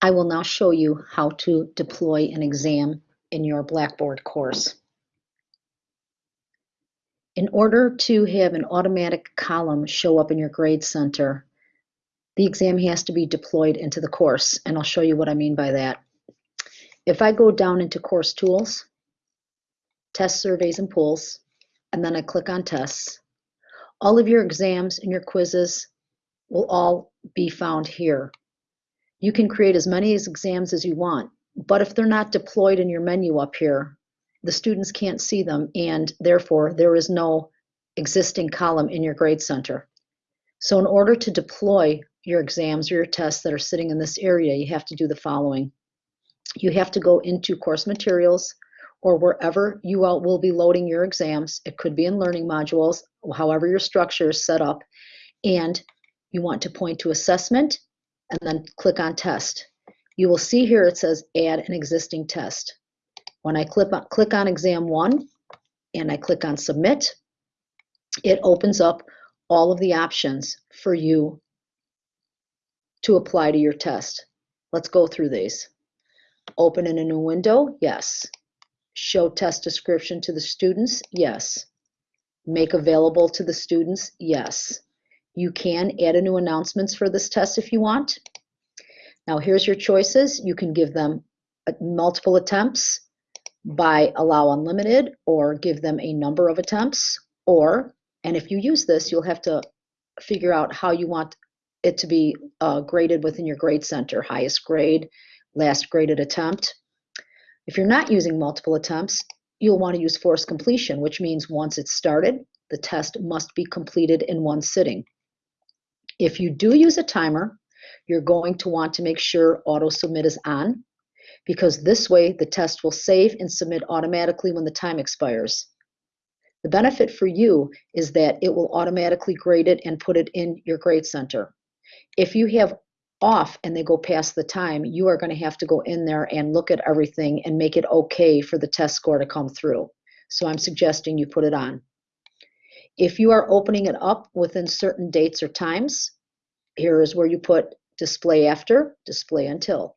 I will now show you how to deploy an exam in your Blackboard course. In order to have an automatic column show up in your grade center, the exam has to be deployed into the course, and I'll show you what I mean by that. If I go down into Course Tools, Test Surveys and Pools, and then I click on Tests, all of your exams and your quizzes will all be found here. You can create as many as exams as you want, but if they're not deployed in your menu up here, the students can't see them and therefore there is no existing column in your grade center. So in order to deploy your exams or your tests that are sitting in this area, you have to do the following. You have to go into course materials or wherever you will be loading your exams. It could be in learning modules, however your structure is set up. And you want to point to assessment and then click on test. You will see here it says add an existing test. When I click on, click on exam one and I click on submit, it opens up all of the options for you to apply to your test. Let's go through these. Open in a new window, yes. Show test description to the students, yes. Make available to the students, yes. You can add a new announcements for this test if you want. Now here's your choices. You can give them multiple attempts by allow unlimited or give them a number of attempts or, and if you use this, you'll have to figure out how you want it to be uh, graded within your grade center, highest grade, last graded attempt. If you're not using multiple attempts, you'll want to use forced completion, which means once it's started, the test must be completed in one sitting. If you do use a timer, you're going to want to make sure auto submit is on because this way the test will save and submit automatically when the time expires. The benefit for you is that it will automatically grade it and put it in your grade center. If you have off and they go past the time, you are going to have to go in there and look at everything and make it okay for the test score to come through. So I'm suggesting you put it on. If you are opening it up within certain dates or times, here is where you put display after, display until.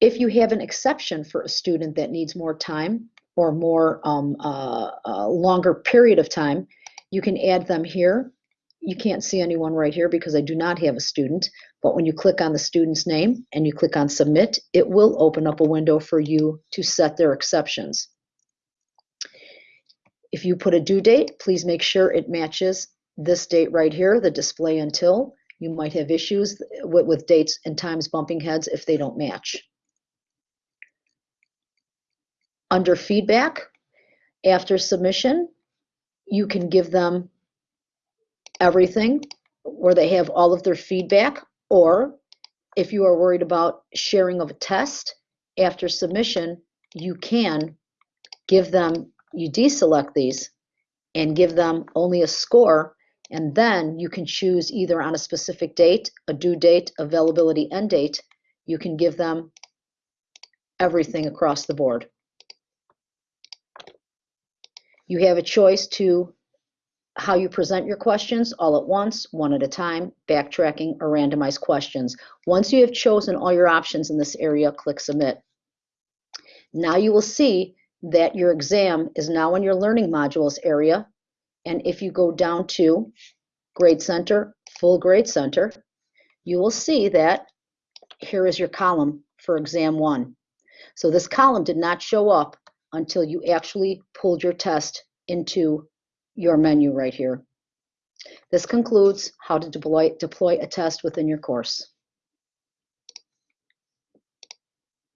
If you have an exception for a student that needs more time or more um, uh, uh, longer period of time, you can add them here. You can't see anyone right here because I do not have a student, but when you click on the student's name and you click on submit, it will open up a window for you to set their exceptions. If you put a due date, please make sure it matches this date right here, the display until. You might have issues with, with dates and times bumping heads if they don't match. Under feedback, after submission, you can give them everything where they have all of their feedback, or if you are worried about sharing of a test after submission, you can give them, you deselect these and give them only a score and then you can choose either on a specific date, a due date, availability end date. You can give them everything across the board. You have a choice to how you present your questions all at once, one at a time, backtracking, or randomized questions. Once you have chosen all your options in this area, click Submit. Now you will see that your exam is now in your Learning Modules area, and if you go down to Grade Center, Full Grade Center, you will see that here is your column for exam one. So this column did not show up until you actually pulled your test into your menu right here. This concludes how to deploy, deploy a test within your course.